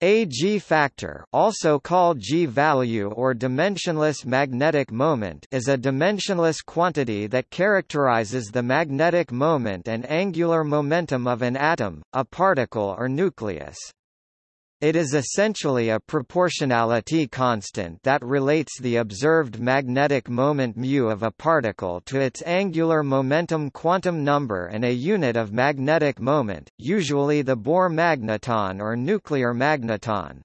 A g-factor also called g-value or dimensionless magnetic moment is a dimensionless quantity that characterizes the magnetic moment and angular momentum of an atom, a particle or nucleus. It is essentially a proportionality constant that relates the observed magnetic moment μ of a particle to its angular momentum quantum number and a unit of magnetic moment, usually the Bohr magneton or nuclear magneton.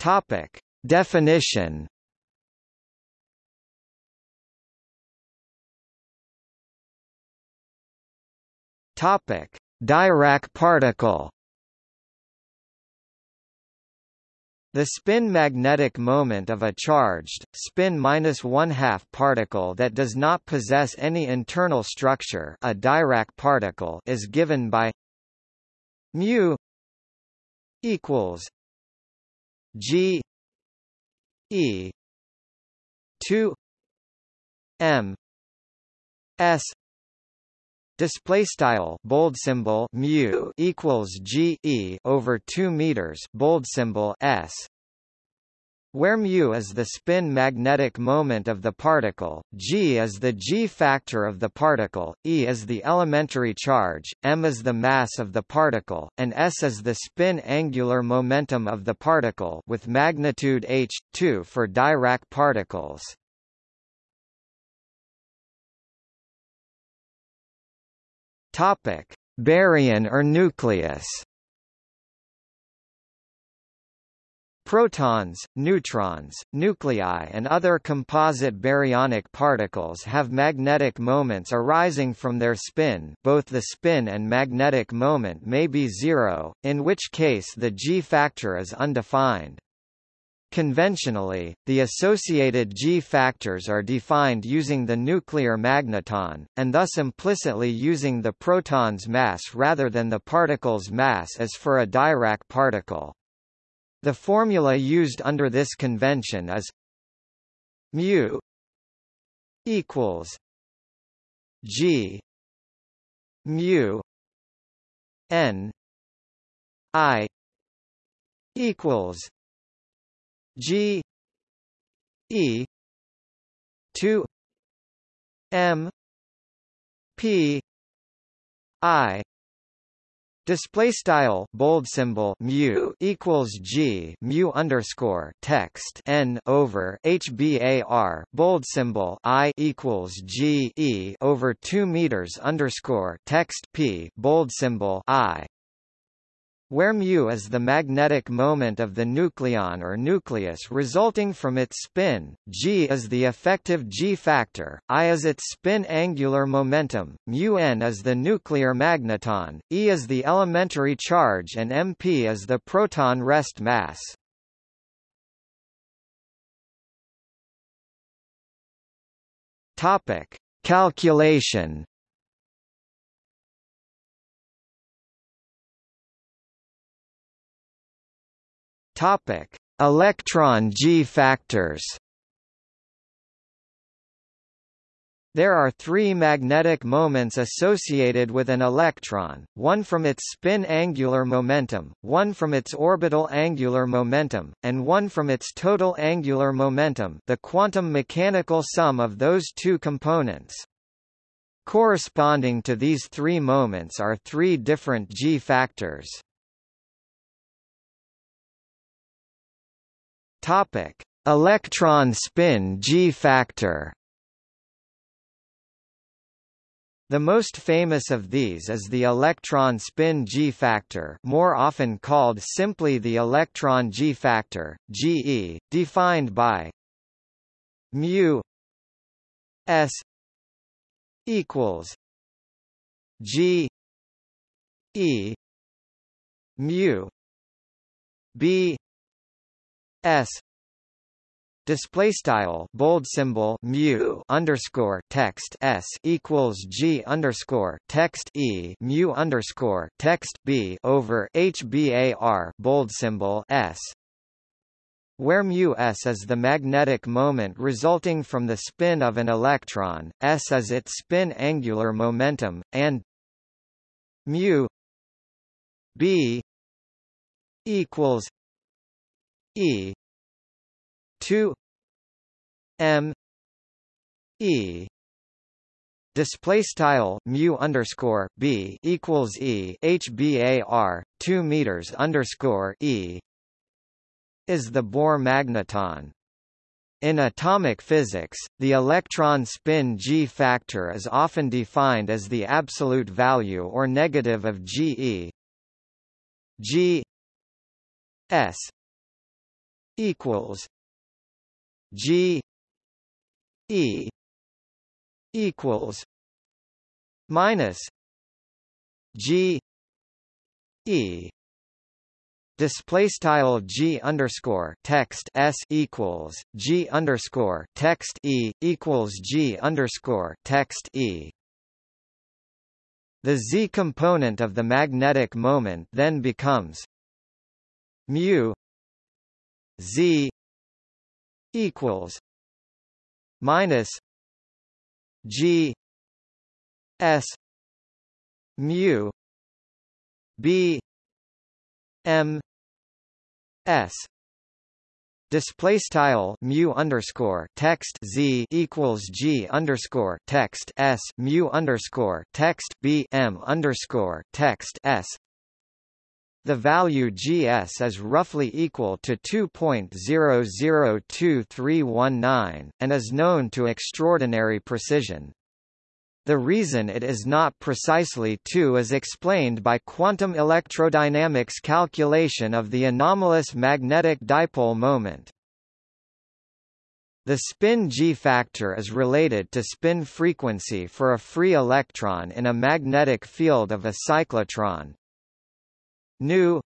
Topic: Definition Topic: Dirac particle. The spin magnetic moment of a charged, spin minus one-half particle that does not possess any internal structure a Dirac particle is given by mu equals g e 2 m s Display style bold symbol mu equals g e over two meters bold symbol s, where mu is the spin magnetic moment of the particle, g is the g factor of the particle, e is the elementary charge, m is the mass of the particle, and s is the spin angular momentum of the particle with magnitude h 2 for Dirac particles. Topic: Baryon or nucleus. Protons, neutrons, nuclei and other composite baryonic particles have magnetic moments arising from their spin both the spin and magnetic moment may be zero, in which case the g-factor is undefined. Conventionally, the associated G-factors are defined using the nuclear magneton, and thus implicitly using the proton's mass rather than the particle's mass as for a Dirac particle. The formula used under this convention is mu equals G mu n I equals G E two M P I. Display style bold symbol mu equals g mu underscore text n over hbar bold symbol i equals g e over two meters underscore text p bold symbol i where mu is the magnetic moment of the nucleon or nucleus resulting from its spin, g is the effective g-factor, i is its spin angular momentum, mu n is the nuclear magneton, e is the elementary charge and mp is the proton rest mass. Topic: Calculation Topic: Electron G-factors. There are three magnetic moments associated with an electron, one from its spin angular momentum, one from its orbital angular momentum, and one from its total angular momentum the quantum mechanical sum of those two components. Corresponding to these three moments are three different G-factors. Topic: Electron spin G-factor. The most famous of these is the electron spin G-factor, more often called simply the electron G-factor, GE, defined by mu s equals G E mu B s. Display style bold symbol mu underscore text s equals g underscore text e mu underscore text b over hbar bold symbol s. Where mu s is the magnetic moment resulting from the spin of an electron, s is its spin angular momentum, and mu b equals e 2 m e Display style mu underscore b equals e hbar two meters underscore e is the Bohr magneton. In atomic physics, the electron spin g factor is often defined as the absolute value or negative of Ge g s equals g e equals minus G E. Display style G underscore text S equals G underscore text E equals G underscore text E. The Z component of the magnetic moment then becomes mu Z equals minus G S mu B M S Display style mu underscore text z equals g underscore text s mu underscore text b m underscore text s. The value gs is roughly equal to 2.002319, and is known to extraordinary precision. The reason it is not precisely 2 is explained by quantum electrodynamics calculation of the anomalous magnetic dipole moment. The spin G factor is related to spin frequency for a free electron in a magnetic field of a cyclotron nu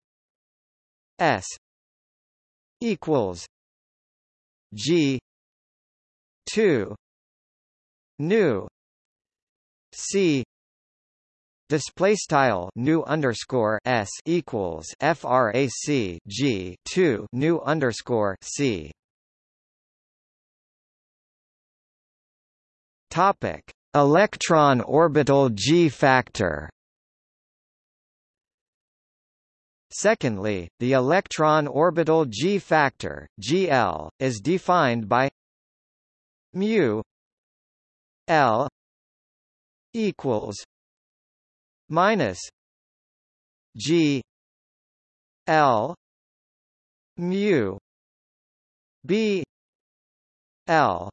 s equals g 2 nu c display style nu underscore s equals frac g 2 nu underscore c. Topic electron orbital g factor Secondly, the electron orbital G factor GL is defined by mu L equals minus G L mu B L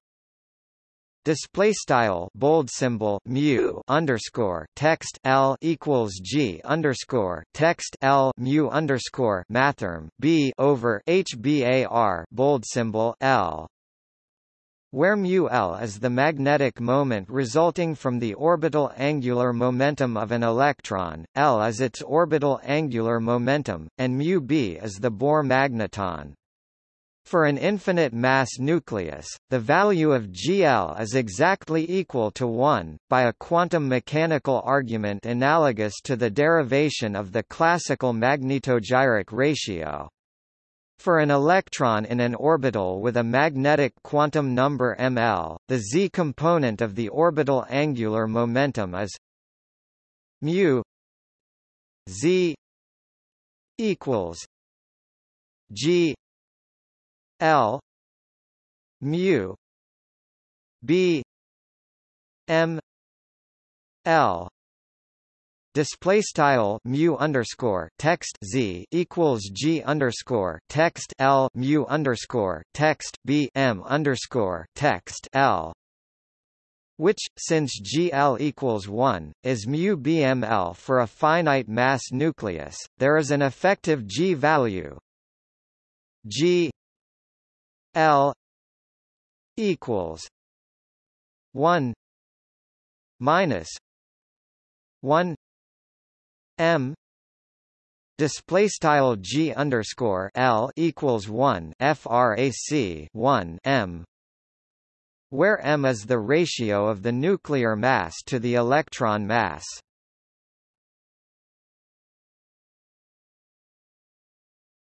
Display style bold symbol mu underscore text L equals G underscore text L mu underscore mathrm B over HBAR bold symbol L where mu L is the magnetic moment resulting from the orbital angular momentum of an electron, L is its orbital angular momentum, and mu B is the Bohr magneton. For an infinite mass nucleus, the value of GL is exactly equal to 1, by a quantum mechanical argument analogous to the derivation of the classical magnetogyric ratio. For an electron in an orbital with a magnetic quantum number ml, the z component of the orbital angular momentum is mu z equals g L mu B M L. Display style mu underscore text z equals g underscore text l mu underscore text b m underscore text l. Which, since GL equals 1, is mu BML for a finite mass nucleus, there is an effective G value. G L equals one minus one M Display style G underscore L equals one FRAC one M where M is the ratio of the nuclear mass to the electron mass.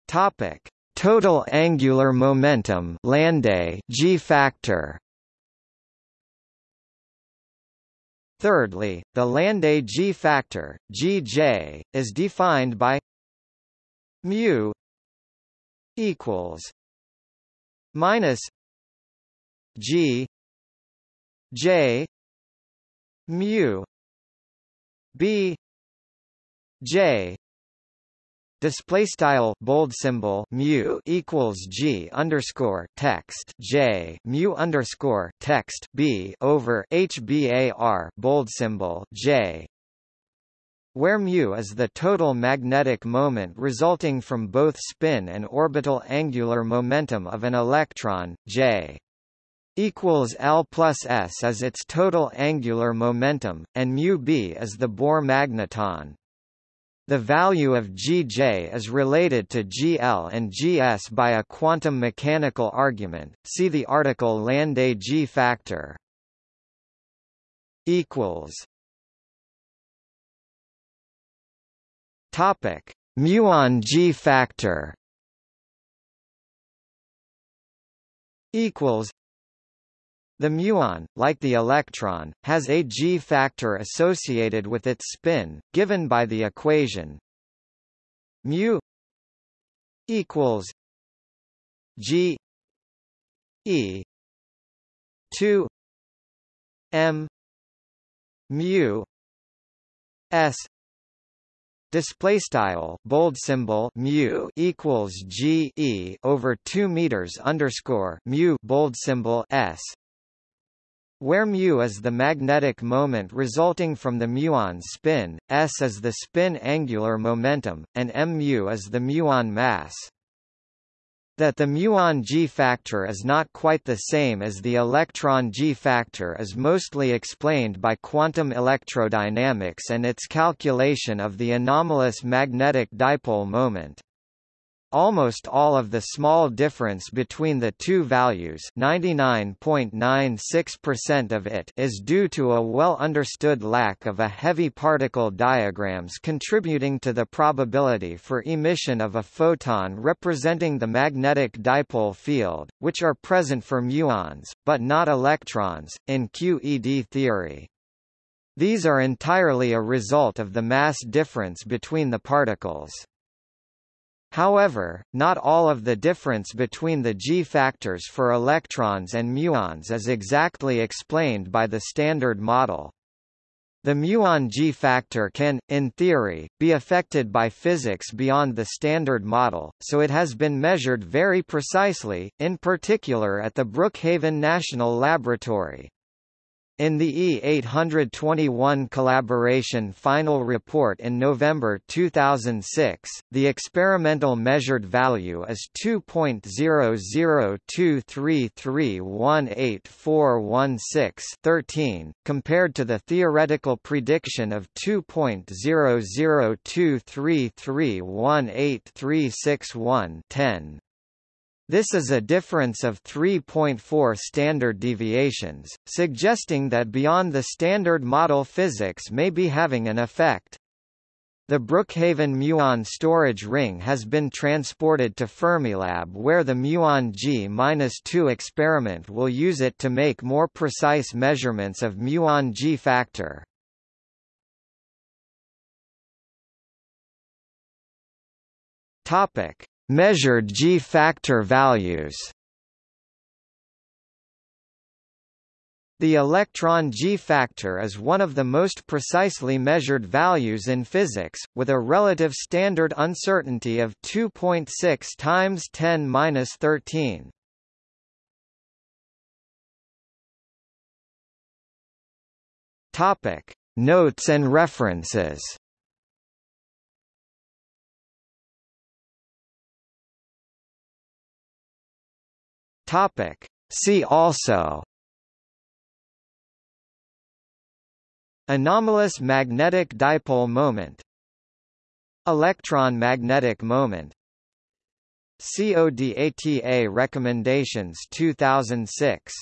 Topic Total angular momentum Landé G factor. Thirdly, the Landé G factor, Gj, is defined by mu equals minus G J mu B J display style bold symbol mu equals g underscore text j mu underscore text b over hbar bold symbol j where mu is the total magnetic moment resulting from both spin and orbital angular momentum of an electron j equals L plus S as its total angular momentum, and mu b is the Bohr magneton. The value of Gj is related to Gl and Gs by a quantum mechanical argument. See the article Landé G factor. Equals. Topic: Muon G factor. Equals. The muon, like the electron, has a g factor associated with its spin, given by the equation mu equals g e 2 m mu s. Display style bold symbol mu equals g e over 2 meters underscore mu bold symbol s where mu is the magnetic moment resulting from the muon's spin, s is the spin angular momentum, and mu is the muon mass. That the muon G factor is not quite the same as the electron G factor is mostly explained by quantum electrodynamics and its calculation of the anomalous magnetic dipole moment. Almost all of the small difference between the two values 99.96% of it is due to a well-understood lack of a heavy particle diagrams contributing to the probability for emission of a photon representing the magnetic dipole field, which are present for muons, but not electrons, in QED theory. These are entirely a result of the mass difference between the particles. However, not all of the difference between the G factors for electrons and muons is exactly explained by the Standard Model. The muon G factor can, in theory, be affected by physics beyond the Standard Model, so it has been measured very precisely, in particular at the Brookhaven National Laboratory. In the E821 collaboration final report in November 2006, the experimental measured value is 2.0023318416-13, compared to the theoretical prediction of 2.0023318361-10. This is a difference of 3.4 standard deviations, suggesting that beyond the standard model physics may be having an effect. The Brookhaven muon storage ring has been transported to Fermilab where the muon G-2 experiment will use it to make more precise measurements of muon G factor. Topic: Measured G-factor values The electron G-factor is one of the most precisely measured values in physics, with a relative standard uncertainty of 2.6 times 10^-13. Topic: Notes and references. Topic. See also. Anomalous magnetic dipole moment. Electron magnetic moment. CODATA recommendations 2006